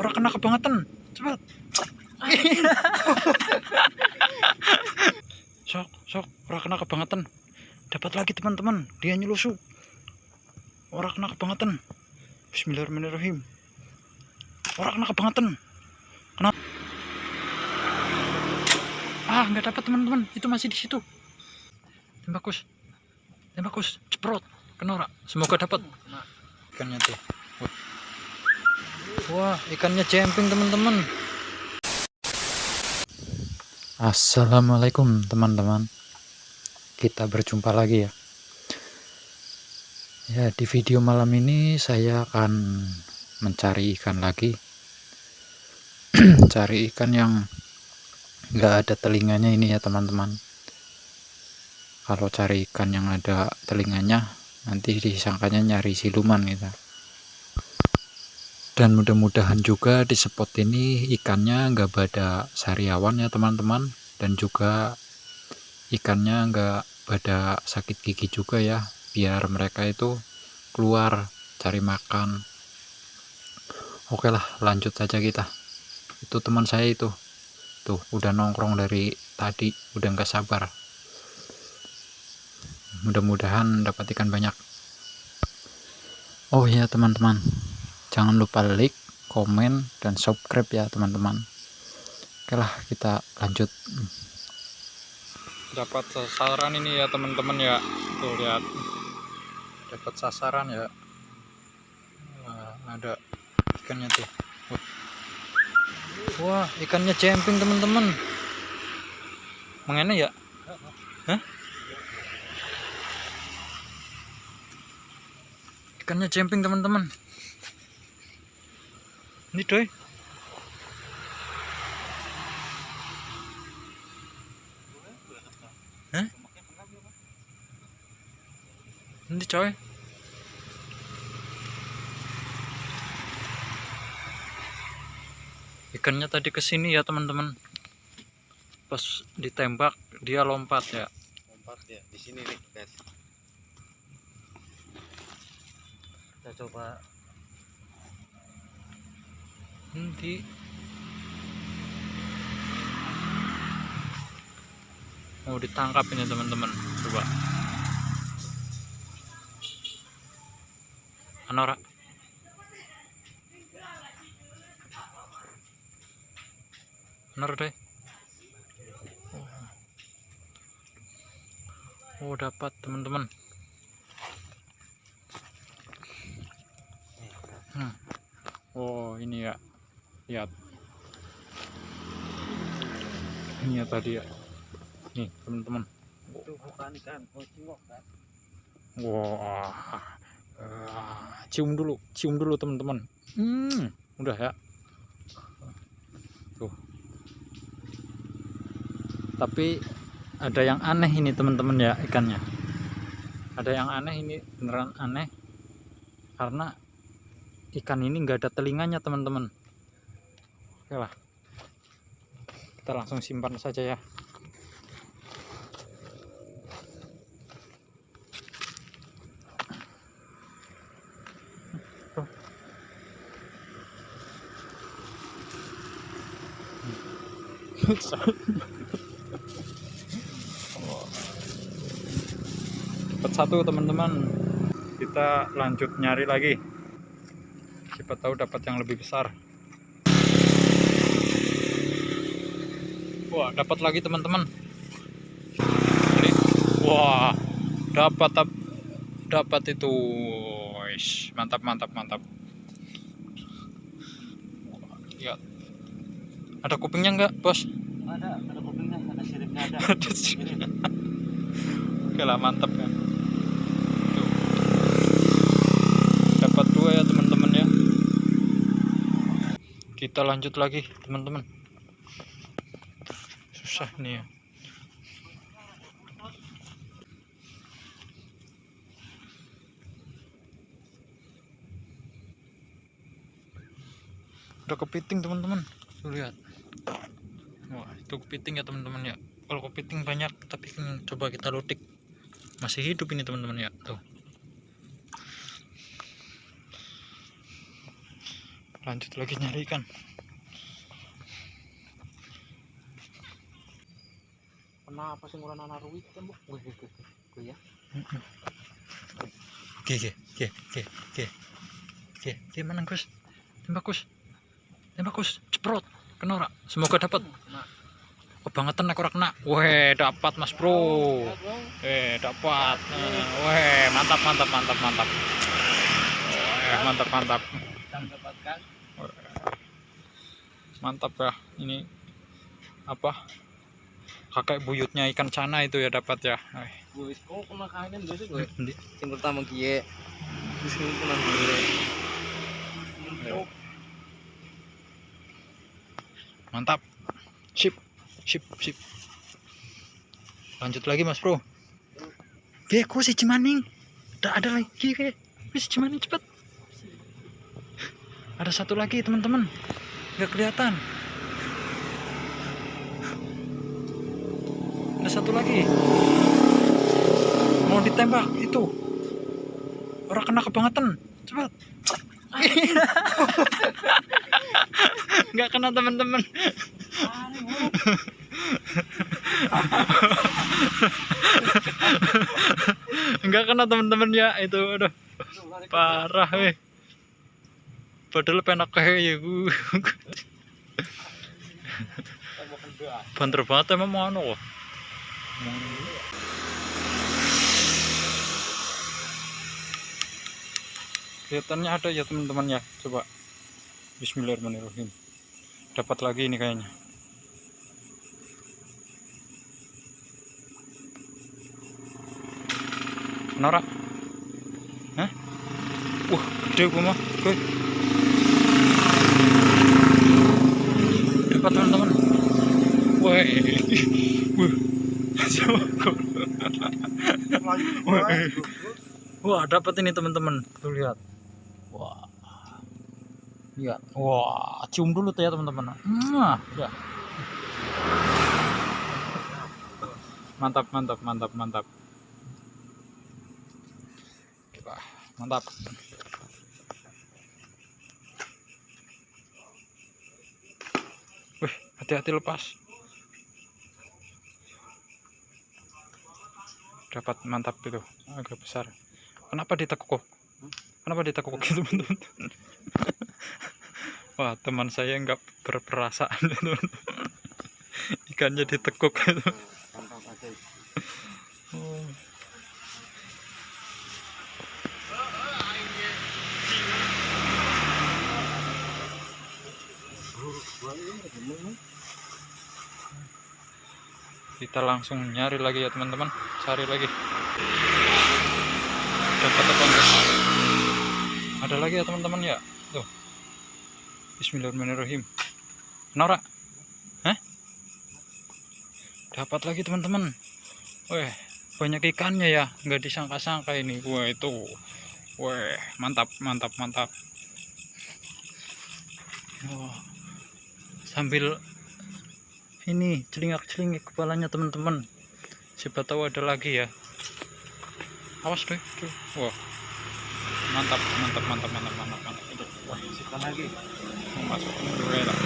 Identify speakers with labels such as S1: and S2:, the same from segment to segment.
S1: orang kena kebangetan. Cepat. Sok sok. Orang kena kebangetan. Dapat lagi teman-teman. Dia nyelusuk orang kena kebangetan. Bismillahirrahmanirrahim. Orang kena kebangetan. Kena ah nggak dapat teman-teman. Itu masih di situ. Tembakus tembakus ceprot. Kena ora semoga dapat. Ikannya tuh Wah. ikannya jemping teman-teman. Assalamualaikum teman-teman. Kita berjumpa lagi ya. Ya di video malam ini saya akan mencari ikan lagi. Cari ikan yang enggak ada telinganya ini ya teman-teman. Kalau cari ikan yang ada telinganya nanti disangkanya nyari siluman gitu dan mudah-mudahan juga di spot ini ikannya nggak pada sariawan ya teman-teman. Dan juga ikannya nggak pada sakit gigi juga ya biar mereka itu keluar cari makan. Oke lah lanjut saja kita. Itu teman saya itu. Tuh udah nongkrong dari tadi udah nggak sabar. Mudah-mudahan dapat ikan banyak. Oh ya teman-teman jangan lupa like komen dan subscribe ya teman-teman. Oke lah kita lanjut. Dapat sasaran ini ya teman-teman ya. Tuh lihat. Dapat sasaran ya. Nah, ada ikannya tuh. Wah ikannya jemping teman-teman. Mengenai ya? Hah? ikannya jemping teman-teman ini doy Hah? ini coy. Ikannya tadi ke sini ya teman-teman. Pas ditembak dia lompat ya.
S2: Lompat ya di sini nih guys. Kita coba
S1: nanti. Mau ditangkap ini teman-teman. Coba. Anora Anora deh oh dapat teman-teman. Hmm. oh ini ya lihat. Ini ya tadi ya. Nih teman-teman.
S2: Itu bukan ikan oh kan?
S1: Wah Ah, cium dulu cium dulu teman-teman. Hmm udah ya. Tuh. Tapi ada yang aneh ini teman-teman ya ikannya. Ada yang aneh ini beneran aneh. Karena ikan ini enggak ada telinganya teman-teman oke lah kita langsung simpan saja ya. Dapat satu teman-teman. Kita lanjut nyari lagi. Siapa tahu dapat yang lebih besar wah dapat lagi teman-teman. Wah dapat dapat itu. Wish, mantap mantap mantap. Ya. Ada kupingnya enggak bos?
S2: Ada ada kupingnya ada siripnya ada.
S1: Ada siripnya. oke lah mantap ya dapat dua ya teman-teman ya. Kita lanjut lagi teman-teman susah nih ya udah kepiting teman-teman. Tuh lihat. Wah itu kepiting ya teman-teman ya. Kalau kepiting banyak tapi coba kita lutik masih hidup ini teman-teman ya. Tuh. Lanjut lagi nyari ikan
S2: Kenapa sih ngurang anak ruwit tembok? Gue gue gue ya.
S1: Oke, oke, oke, oke, oke, oke, oke, mana Gus? Tembak Gus, tembak Gus, ceprot, kena ora? Semoga dapat. Kebangetan aku ora kena. Weh, dapat Mas Bro. Eh, dapat. Eh, Weh, mantap, mantap, mantap, mantap. Weh, mantap, mantap. Mantap ya. Ini apa? Kakek buyutnya ikan cana itu ya dapat ya.
S2: Gue kok biasa gue. Yang pertama kena gue.
S1: Mantap. Sip. Sip, sip. Lanjut lagi Mas Bro. Oke, kok si Cimaning? Udah ada lagi, Oke. Wis Cimaning cepet. Ada satu lagi, teman-teman. Nggak kelihatan. Ada satu lagi. Mau ditembak itu. Orang kena kebangetan. Cepat. Nggak kena teman-teman. Enggak kena teman-teman ya itu aduh parah weh. Padahal penak kayak ya gue. Banter banget emang mau anu kok. Kelihatannya ada ya teman-teman ya. Coba. Bismillahirrahmanirrahim. Dapat lagi ini kayaknya. Nora. Hah? Wah, gede gua mah. Oke. Dapat teman-teman. Wah. Wah. Kok. Wah, dapat ini teman-teman. Tuh lihat. Wah. Lihat. Wah, cium dulu tuh ya teman-teman. Mwah, ya. Mantap, mantap, mantap, mantap. Wah, mantap. Wih, hati-hati lepas. Dapat mantap itu, agak besar. Kenapa ditekuk? Kenapa ditekuk gitu, teman-teman? Wah, teman saya nggak berperasaan, teman-teman. Ikannya ditekuk gitu. Kita langsung nyari lagi ya teman-teman. Cari lagi. Dapat apa enggak ada lagi ya teman-teman ya? Tuh. Bismillahirrahmanirrahim. Nora Hah? dapat lagi teman-teman. Weh banyak ikannya ya. Nggak disangka-sangka ini. Wah itu. Weh mantap mantap mantap. Wah, sambil ini celingak-celingik kepalanya teman-teman siapa tahu ada lagi ya awas deh tuh. wah mantap mantap mantap mantap mantap mantap itu wah
S2: Siapa lagi?
S1: masuk lah.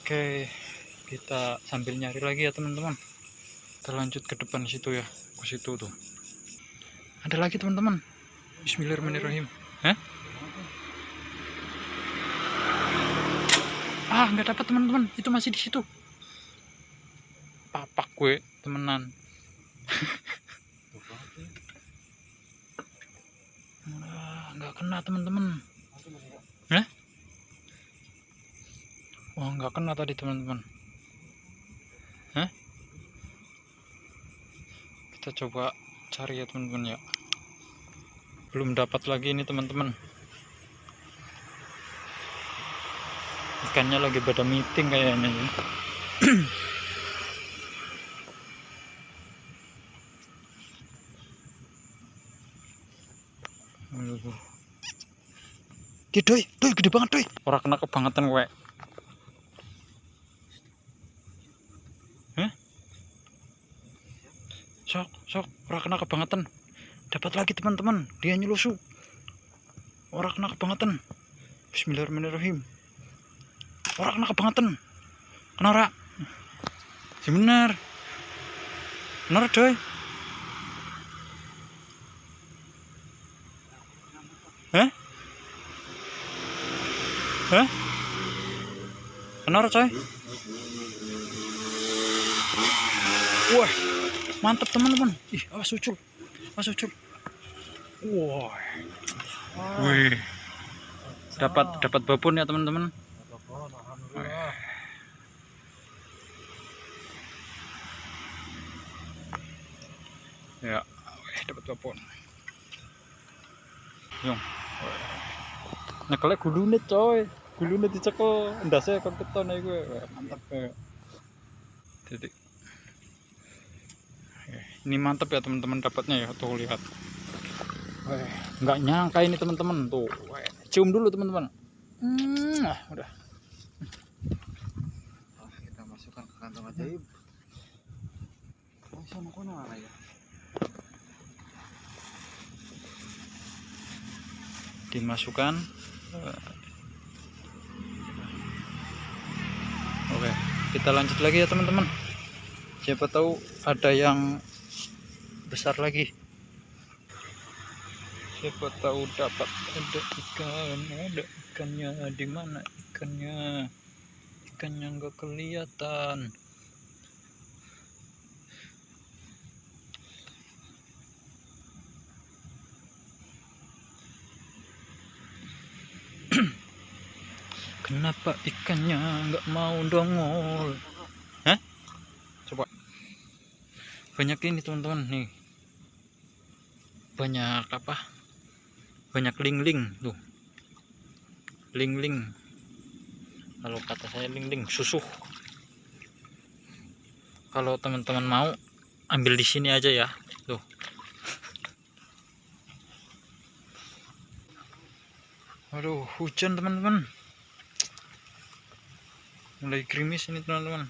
S1: oke kita sambil nyari lagi ya teman-teman kita lanjut ke depan situ ya ke situ tuh ada lagi teman-teman Bismillahirrahmanirrahim Hah? Ah nggak dapat teman-teman. Itu masih di situ. Papak gue temenan. Ah, nggak kena teman-teman. Hah? wah nggak kena tadi teman-teman. Hah? kita coba cari ya teman-teman ya. Belum dapat lagi ini teman-teman ikannya lagi pada meeting kayaknya ya. Ki doi, doi gede banget doi. Ora kena kebangetan kowe. Hah? Sok, sok, ora kena kebangetan. Dapat lagi teman-teman, dia nyelusuk. Ora kena kebangetan. Bismillahirrahmanirrahim. Ora kena kebangetan. Kena ora? Si bener. Bener, coy. Hah? Hah? Kena ora, coy? Wah, mantap teman-teman. Ih, awas ucul. Awas ucul. Wah. Wih. Dapat dapat babon ya, teman-teman.
S2: Alhamdulillah.
S1: Ya, wih, dapat babon. Yung. Nyekelnya gulune, coy. Gulune dicekel, ndase keketon iku. Wah, Mantap. Eh. Jadi ini mantap ya teman-teman dapatnya ya tuh lihat nggak nyangka ini teman-teman tuh cium dulu teman-teman hmm, ah, udah
S2: Ah, kita masukkan ke kantong ajaib. Oh, sama kono ya.
S1: Dimasukkan Eh. oke kita lanjut lagi ya teman-teman. Siapa tahu ada yang besar lagi. Siapa tahu dapat ada ikan ada ikannya di mana ikannya? Ikannya nggak kelihatan kenapa ikannya nggak mau dongol? Hah? coba. Banyak ini teman-teman nih. Banyak apa? Banyak ling-ling tuh. Ling-ling. Kalau kata saya ling-ling susuh. Kalau teman-teman mau ambil di sini aja ya tuh aduh hujan teman-teman. Mulai gerimis ini teman-teman.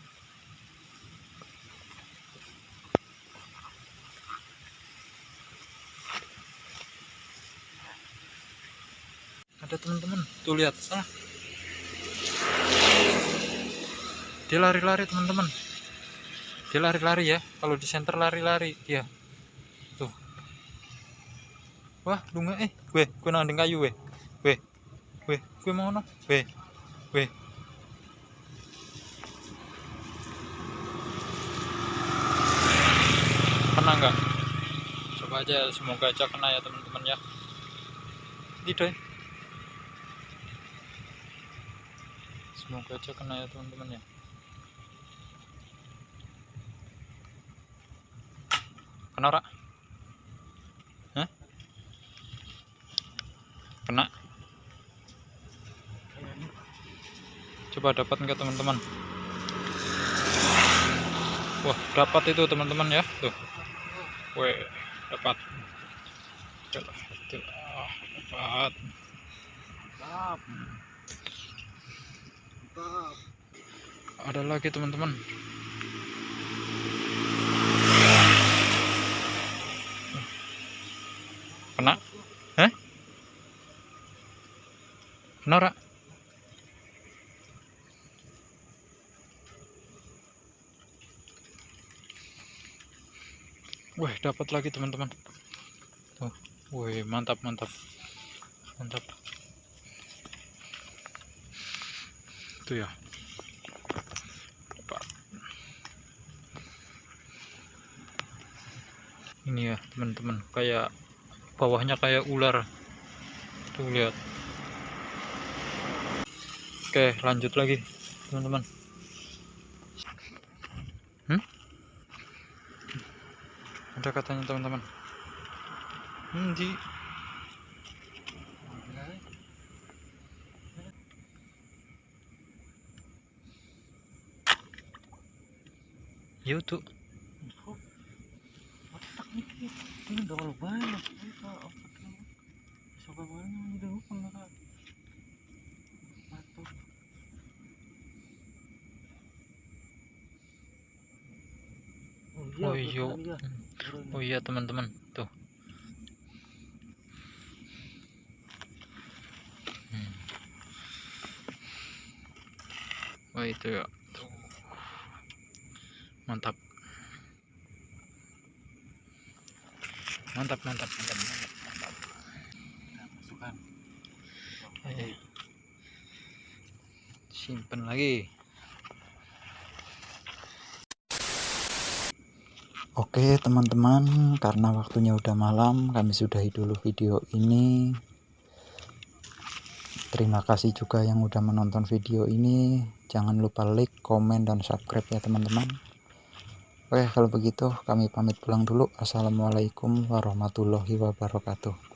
S1: Ada teman-teman tuh lihat sana dia lari-lari teman-teman. Dia lari-lari ya kalau di center lari-lari dia. Tuh. Wah lunga eh gue gue nanding kayu weh gue mau no weh kena nggak coba aja semoga aja kena ya teman-teman ya. Tidak semoga aja kena ya teman-teman ya. Kena ora Hah? kena coba dapat nggak teman-teman? Wah dapat itu teman-teman ya. Tuh. Weh, dapat. Ah, dapat. Ada lagi teman-teman. Kena? Eh kena ora Wih, dapat lagi teman-teman. Tuh, wih, mantap, mantap. Mantap. Itu ya. Ini ya, teman-teman, kayak bawahnya kayak ular. Tuh lihat. Oke, lanjut lagi, teman-teman. Hmm? Ada katanya teman-teman hmm, di Yo tuh
S2: Otak nih. Ini udah kalau banyak. Kita otaknya. Sobat banyak bukan mereka. Mantap.
S1: Oh,
S2: betul
S1: iya oh iya teman-teman. Tuh.
S3: Hmm. wah itu ya. Mantap. Mantap mantap mantap mantap. Simpen lagi.
S1: Oke teman-teman karena waktunya udah malam kami sudahi dulu video ini. Terima kasih juga yang udah menonton video ini. Jangan lupa like komen dan subscribe ya teman-teman. Oke kalau begitu kami pamit pulang dulu. Assalamualaikum warahmatullahi wabarakatuh